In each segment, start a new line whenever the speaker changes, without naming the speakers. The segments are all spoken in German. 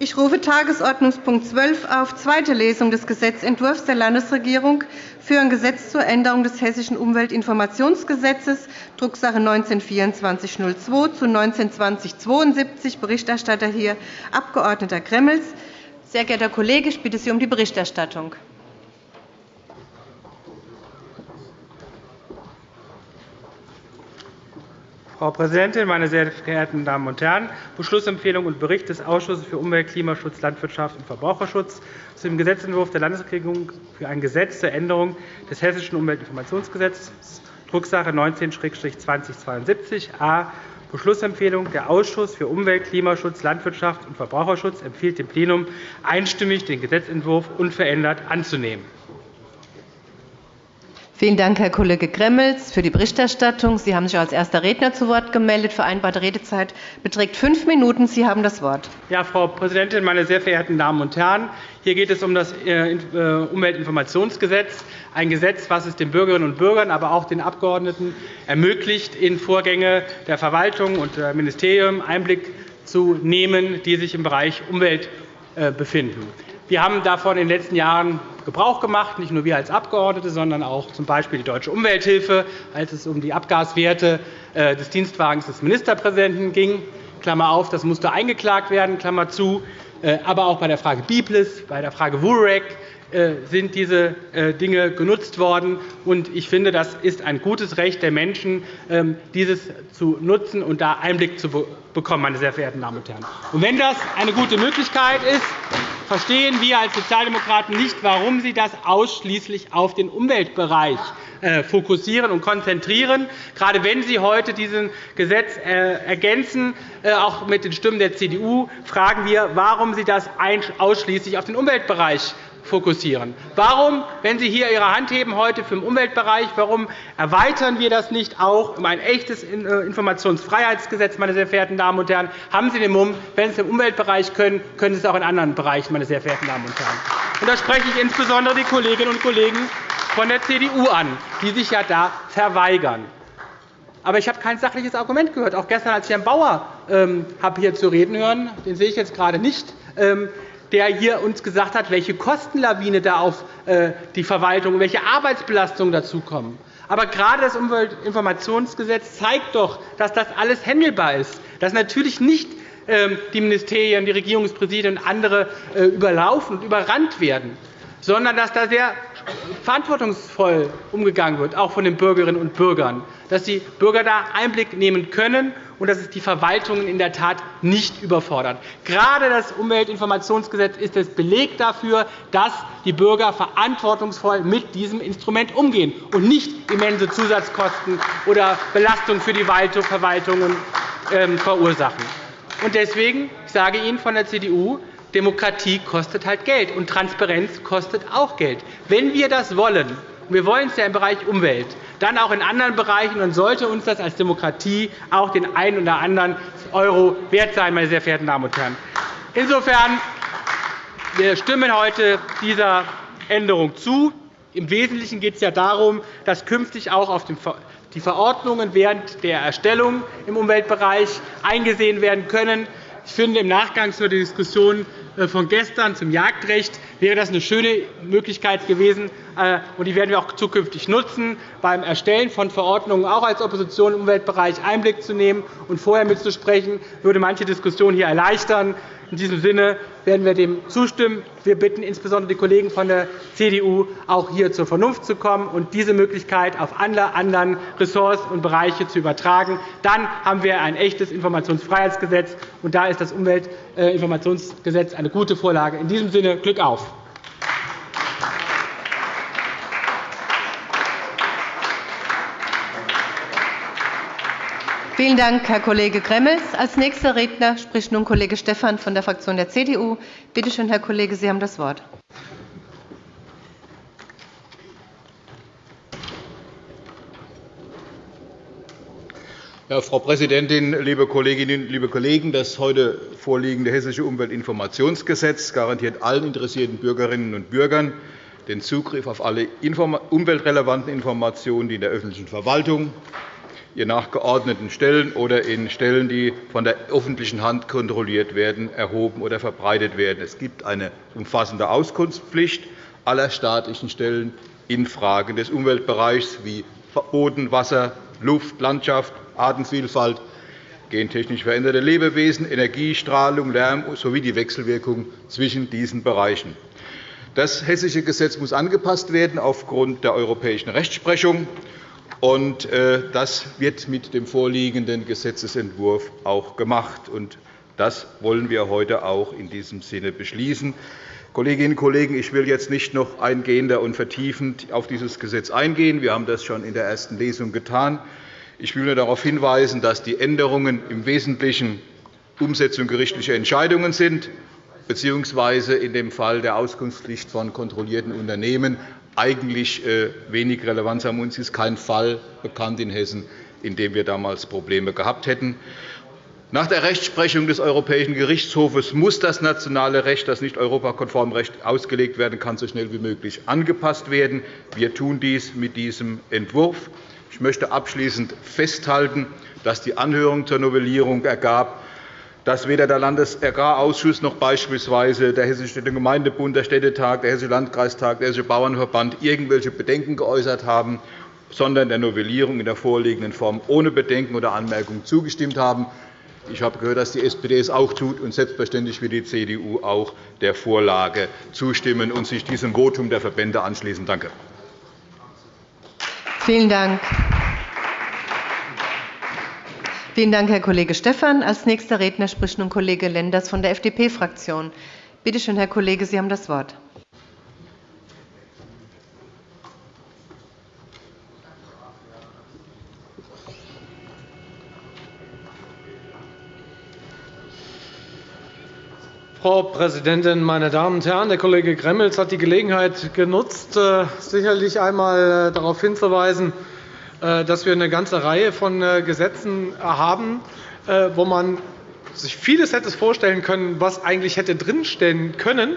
Ich rufe Tagesordnungspunkt 12 auf, zweite Lesung des Gesetzentwurfs der Landesregierung für ein Gesetz zur Änderung des Hessischen Umweltinformationsgesetzes, Drucksache 19-2402 zu 19-2072. Berichterstatter hier Abg. Gremmels. Sehr geehrter Kollege, ich bitte Sie um die Berichterstattung.
Frau Präsidentin, meine sehr verehrten Damen und Herren! Beschlussempfehlung und Bericht des Ausschusses für Umwelt, Klimaschutz, Landwirtschaft und Verbraucherschutz zu dem Gesetzentwurf der Landesregierung für ein Gesetz zur Änderung des Hessischen Umweltinformationsgesetzes, Drucksache 19-2072 a. Beschlussempfehlung. Der Ausschuss für Umwelt, Klimaschutz, Landwirtschaft und Verbraucherschutz empfiehlt dem Plenum einstimmig, den Gesetzentwurf unverändert anzunehmen.
Vielen Dank, Herr Kollege Gremmels, für die Berichterstattung. Sie haben sich als erster Redner zu Wort gemeldet. Vereinbarte Redezeit beträgt fünf Minuten. Sie haben das Wort.
Ja, Frau Präsidentin, meine sehr verehrten Damen und Herren! Hier geht es um das äh, äh, Umweltinformationsgesetz, ein Gesetz, das es den Bürgerinnen und Bürgern, aber auch den Abgeordneten ermöglicht, in Vorgänge der Verwaltung und der Ministerien Einblick zu nehmen, die sich im Bereich Umwelt äh, befinden. Wir haben davon in den letzten Jahren Gebrauch gemacht, nicht nur wir als Abgeordnete, sondern auch z. B. die Deutsche Umwelthilfe, als es um die Abgaswerte äh, des Dienstwagens des Ministerpräsidenten ging. Klammer auf, das musste eingeklagt werden, Klammer zu. Äh, aber auch bei der Frage Biblis, bei der Frage WUREC äh, sind diese Dinge genutzt worden. Ich finde, das ist ein gutes Recht der Menschen, ähm, dieses zu nutzen und da Einblick zu bekommen, meine sehr verehrten Damen und Herren. Wenn das eine gute Möglichkeit ist, verstehen wir als Sozialdemokraten nicht, warum Sie das ausschließlich auf den Umweltbereich äh, fokussieren und konzentrieren. Gerade wenn Sie heute dieses Gesetz äh, ergänzen, äh, auch mit den Stimmen der CDU, fragen wir, warum Sie das ausschließlich auf den Umweltbereich fokussieren. Warum, wenn Sie hier Ihre Hand heben heute für den Umweltbereich, warum erweitern wir das nicht auch um ein echtes äh, Informationsfreiheitsgesetz, meine sehr verehrten Damen und Herren? Haben Sie den Mumm, wenn Sie es im Umweltbereich können, können Sie es auch in anderen Bereichen, meine sehr verehrten Damen und Herren. Und da spreche ich insbesondere die Kolleginnen und Kollegen von der CDU an, die sich ja da verweigern. Aber ich habe kein sachliches Argument gehört. Auch gestern, als ich Herrn Bauer ähm, habe hier zu reden hören, den sehe ich jetzt gerade nicht, ähm, der hier uns gesagt hat, welche Kostenlawine da auf äh, die Verwaltung, welche Arbeitsbelastungen dazukommen. Aber gerade das Umweltinformationsgesetz zeigt doch, dass das alles handelbar ist, dass natürlich nicht ähm, die Ministerien, die Regierungspräsidien und andere äh, überlaufen und überrannt werden, sondern dass da sehr verantwortungsvoll umgegangen wird, auch von den Bürgerinnen und Bürgern, dass die Bürger da Einblick nehmen können und dass es die Verwaltungen in der Tat nicht überfordert. Gerade das Umweltinformationsgesetz ist das Beleg dafür, dass die Bürger verantwortungsvoll mit diesem Instrument umgehen und nicht immense Zusatzkosten oder Belastungen für die Verwaltungen ähm, verursachen. Deswegen sage ich Ihnen von der CDU, Demokratie kostet halt Geld, und Transparenz kostet auch Geld. Wenn wir das wollen, und wir wollen es ja im Bereich Umwelt, dann auch in anderen Bereichen, dann sollte uns das als Demokratie auch den einen oder anderen Euro wert sein, meine sehr verehrten Damen und Herren. Insofern wir stimmen heute dieser Änderung zu. Im Wesentlichen geht es ja darum, dass künftig auch auf die Verordnungen während der Erstellung im Umweltbereich eingesehen werden können. Ich finde, im Nachgang zur Diskussion äh, von gestern zum Jagdrecht wäre das eine schöne Möglichkeit gewesen, äh, und die werden wir auch zukünftig nutzen, beim Erstellen von Verordnungen auch als Opposition im Umweltbereich Einblick zu nehmen und vorher mitzusprechen, würde manche Diskussion hier erleichtern. In diesem Sinne werden wir dem zustimmen. Wir bitten insbesondere die Kollegen von der CDU, auch hier zur Vernunft zu kommen und diese Möglichkeit auf alle anderen Ressorts und Bereiche zu übertragen. Dann haben wir ein echtes Informationsfreiheitsgesetz, und da ist das Umweltinformationsgesetz eine gute Vorlage. In diesem Sinne Glück auf!
Vielen Dank, Herr Kollege Gremmels. Als nächster Redner spricht nun Kollege Stephan von der Fraktion der CDU. Bitte schön, Herr Kollege, Sie haben das Wort.
Ja, Frau Präsidentin, liebe Kolleginnen, liebe Kollegen! Das heute vorliegende Hessische Umweltinformationsgesetz garantiert allen interessierten Bürgerinnen und Bürgern den Zugriff auf alle umweltrelevanten Informationen, die in der öffentlichen Verwaltung, ihr nachgeordneten Stellen oder in Stellen, die von der öffentlichen Hand kontrolliert werden, erhoben oder verbreitet werden. Es gibt eine umfassende Auskunftspflicht aller staatlichen Stellen in Fragen des Umweltbereichs wie Boden, Wasser, Luft, Landschaft, Artenvielfalt, gentechnisch veränderte Lebewesen, Energie, Strahlung, Lärm sowie die Wechselwirkung zwischen diesen Bereichen. Das Hessische Gesetz muss angepasst werden aufgrund der europäischen Rechtsprechung. Und äh, das wird mit dem vorliegenden Gesetzentwurf auch gemacht. Und das wollen wir heute auch in diesem Sinne beschließen. Kolleginnen und Kollegen, ich will jetzt nicht noch eingehender und vertiefend auf dieses Gesetz eingehen. Wir haben das schon in der ersten Lesung getan. Ich will nur darauf hinweisen, dass die Änderungen im Wesentlichen Umsetzung gerichtlicher Entscheidungen sind bzw. in dem Fall der Auskunftspflicht von kontrollierten Unternehmen eigentlich äh, wenig Relevanz haben. Uns ist kein Fall bekannt in Hessen, in dem wir damals Probleme gehabt hätten. Nach der Rechtsprechung des Europäischen Gerichtshofes muss das nationale Recht, das nicht europakonform Recht ausgelegt werden kann, so schnell wie möglich angepasst werden. Wir tun dies mit diesem Entwurf. Ich möchte abschließend festhalten, dass die Anhörung zur Novellierung ergab, dass weder der Landesagrarausschuss noch beispielsweise der Hessische Städte-Gemeindebund, der Städtetag, der Hessische Landkreistag, der Hessische Bauernverband irgendwelche Bedenken geäußert haben, sondern der Novellierung in der vorliegenden Form ohne Bedenken oder Anmerkungen zugestimmt haben. Ich habe gehört, dass die SPD es auch tut, und selbstverständlich wird die CDU auch der Vorlage zustimmen und sich diesem Votum der Verbände anschließen. Danke.
Vielen Dank. Vielen Dank, Herr Kollege Stephan. Als nächster Redner spricht nun Kollege Lenders von der FDP-Fraktion. Bitte schön, Herr Kollege, Sie haben das Wort.
Frau Präsidentin, meine Damen und Herren! Der Kollege Gremmels hat die Gelegenheit genutzt, äh, sicherlich einmal äh, darauf hinzuweisen, dass wir eine ganze Reihe von äh, Gesetzen haben, äh, wo man sich vieles hätte vorstellen können, was eigentlich hätte drinstehen können,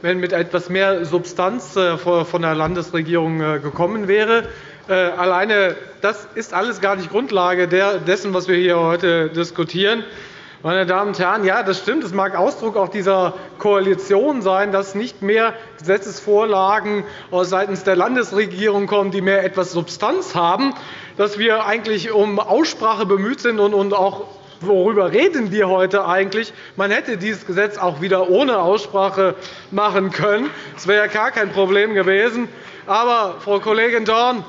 wenn mit etwas mehr Substanz von der Landesregierung gekommen wäre. Alleine das ist alles gar nicht Grundlage dessen, was wir hier heute diskutieren. Meine Damen und Herren, ja, das stimmt. Es mag Ausdruck auch dieser Koalition sein, dass nicht mehr Gesetzesvorlagen seitens der Landesregierung kommen, die mehr etwas Substanz haben, dass wir eigentlich um Aussprache bemüht sind und auch worüber reden wir heute eigentlich? Man hätte dieses Gesetz auch wieder ohne Aussprache machen können. Das wäre ja gar kein Problem gewesen. Aber, Frau Kollegin Dorn,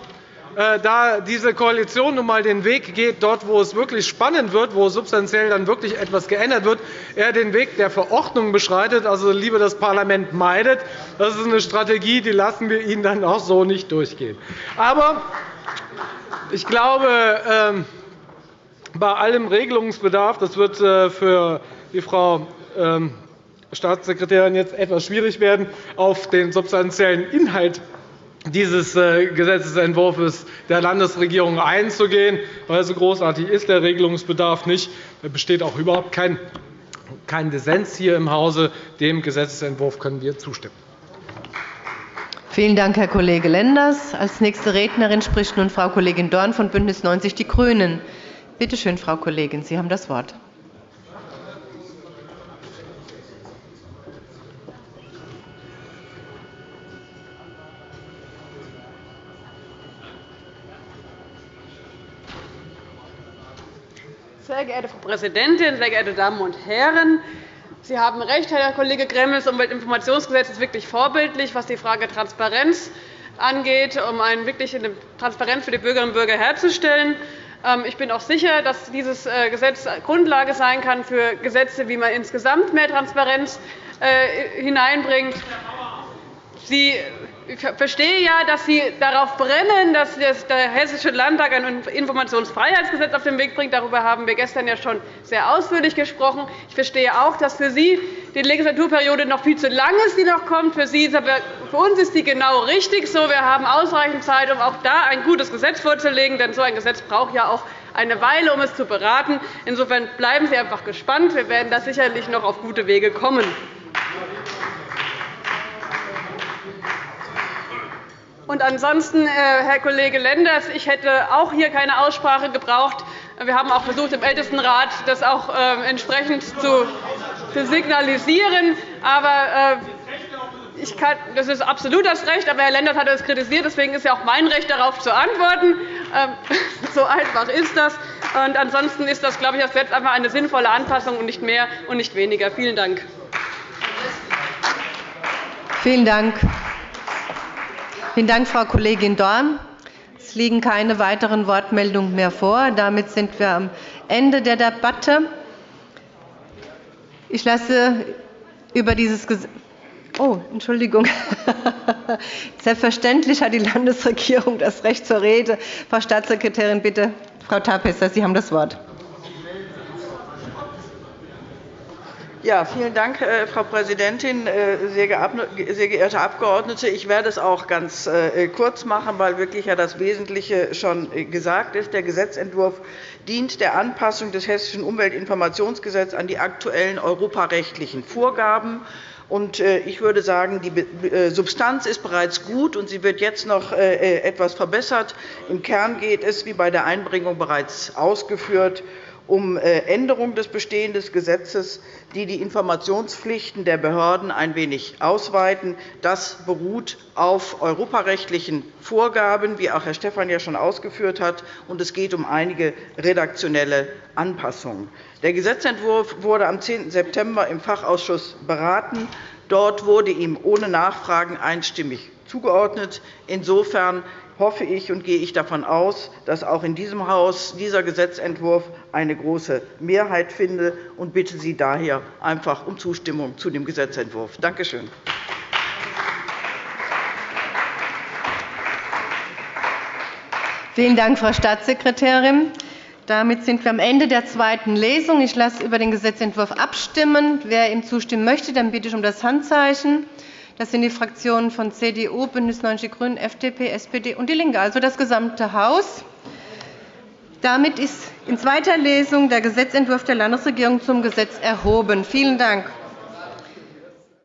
da diese Koalition nun einmal den Weg geht, dort, wo es wirklich spannend wird, wo substanziell dann wirklich etwas geändert wird, er den Weg der Verordnung beschreitet, also lieber das Parlament meidet. Das ist eine Strategie, die lassen wir Ihnen dann auch so nicht durchgehen. Aber ich glaube, ähm, bei allem Regelungsbedarf, das wird äh, für die Frau ähm, Staatssekretärin jetzt etwas schwierig werden, auf den substanziellen Inhalt dieses äh, Gesetzentwurfs der Landesregierung einzugehen, weil so großartig ist der Regelungsbedarf nicht. Es besteht auch überhaupt kein, kein Dissens hier im Hause. Dem Gesetzentwurf können wir zustimmen.
Vielen Dank, Herr Kollege Lenders. Als nächste Rednerin spricht nun Frau Kollegin Dorn von BÜNDNIS 90 die GRÜNEN. Bitte schön, Frau Kollegin, Sie haben das Wort.
Sehr geehrte Frau Präsidentin, sehr geehrte Damen und Herren! Sie haben recht, Herr Kollege Gremmel. Das Umweltinformationsgesetz ist wirklich vorbildlich, was die Frage Transparenz angeht, um eine wirkliche Transparenz für die Bürgerinnen und Bürger herzustellen. Ähm, ich bin auch sicher, dass dieses äh, Gesetz Grundlage sein kann für Gesetze, wie man insgesamt mehr Transparenz äh, hineinbringt. Sie ich verstehe ja, dass Sie darauf brennen, dass der Hessische Landtag ein Informationsfreiheitsgesetz auf den Weg bringt. Darüber haben wir gestern ja schon sehr ausführlich gesprochen. Ich verstehe auch, dass für Sie die Legislaturperiode noch viel zu lang ist, die noch kommt. Für, Sie, für uns ist die genau richtig so. Wir haben ausreichend Zeit, um auch da ein gutes Gesetz vorzulegen. Denn so ein Gesetz braucht ja auch eine Weile, um es zu beraten. Insofern bleiben Sie einfach gespannt. Wir werden da sicherlich noch auf gute Wege kommen. Und ansonsten, äh, Herr Kollege Lenders, ich hätte auch hier keine Aussprache gebraucht. Wir haben auch versucht, im Ältestenrat das auch äh, entsprechend zu signalisieren. Aber äh, ich kann, das ist absolut das Recht, aber Herr Lenders hat es kritisiert. Deswegen ist ja auch mein Recht, darauf zu antworten. Ähm, so einfach ist das. Und ansonsten ist das, glaube ich, das Gesetz einfach eine sinnvolle Anpassung und nicht mehr und nicht weniger. Vielen Dank.
Vielen Dank. Vielen Dank, Frau Kollegin Dorn. Es liegen keine weiteren Wortmeldungen mehr vor. Damit sind wir am Ende der Debatte. Ich lasse über dieses Gesetz Oh, Entschuldigung. Selbstverständlich hat die Landesregierung das Recht zur Rede. Frau Staatssekretärin, bitte. Frau Tapesser, Sie haben das Wort.
Ja, vielen Dank, äh, Frau Präsidentin. Äh, sehr geehrte Abgeordnete, ich werde es auch ganz äh, kurz machen, weil wirklich das Wesentliche schon gesagt ist. Der Gesetzentwurf dient der Anpassung des Hessischen Umweltinformationsgesetzes an die aktuellen europarechtlichen Vorgaben. Ich würde sagen, die Substanz ist bereits gut, und sie wird jetzt noch etwas verbessert. Im Kern geht es, wie bei der Einbringung bereits ausgeführt, um äh, Änderung des bestehenden Gesetzes, die die Informationspflichten der Behörden ein wenig ausweiten. Das beruht auf europarechtlichen Vorgaben, wie auch Herr Stephan ja schon ausgeführt hat, und es geht um einige redaktionelle Anpassungen. Der Gesetzentwurf wurde am 10. September im Fachausschuss beraten. Dort wurde ihm ohne Nachfragen einstimmig zugeordnet. Insofern hoffe ich und gehe ich davon aus, dass auch in diesem Haus dieser Gesetzentwurf eine große Mehrheit findet und bitte Sie daher einfach um Zustimmung zu dem Gesetzentwurf. Danke schön.
Vielen Dank, Frau Staatssekretärin. Damit sind wir am Ende der zweiten Lesung. Ich lasse über den Gesetzentwurf abstimmen. Wer ihm zustimmen möchte, dann bitte ich um das Handzeichen. Das sind die Fraktionen von CDU, BÜNDNIS 90 die GRÜNEN, FDP, SPD und DIE LINKE, also das gesamte Haus. Damit ist in zweiter Lesung der Gesetzentwurf der Landesregierung zum Gesetz erhoben. Vielen Dank.